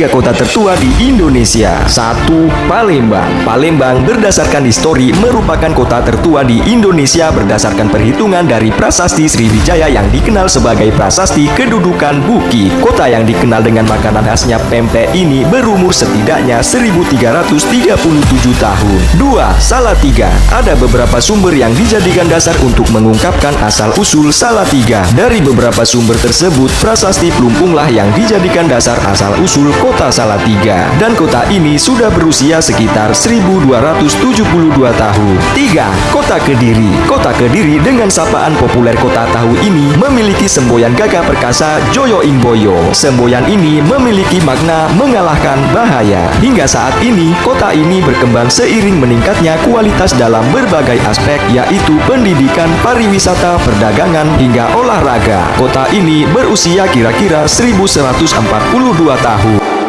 tiga kota tertua di Indonesia. Satu, Palembang. Palembang berdasarkan histori merupakan kota tertua di Indonesia berdasarkan perhitungan dari prasasti Sriwijaya yang dikenal sebagai prasasti kedudukan Buki. Kota yang dikenal dengan makanan khasnya pempek ini berumur setidaknya 1337 tahun. Dua, Salatiga. Ada beberapa sumber yang dijadikan dasar untuk mengungkapkan asal-usul Salatiga. Dari beberapa sumber tersebut, prasasti Plumpunglah yang dijadikan dasar asal-usul kota Salatiga. Dan kota ini sudah berusia sekitar 1272 tahun. 3. Kota Kediri Kota Kediri dengan sapaan populer kota tahu ini memiliki semboyan gagah perkasa Joyo Imboyo. Semboyan ini memiliki makna mengalahkan bahaya. Hingga saat ini, kota ini berkembang seiring meningkatnya kualitas dalam berbagai aspek yaitu pendidikan, pariwisata, perdagangan, hingga olahraga. Kota ini berusia kira-kira 1142 tahun.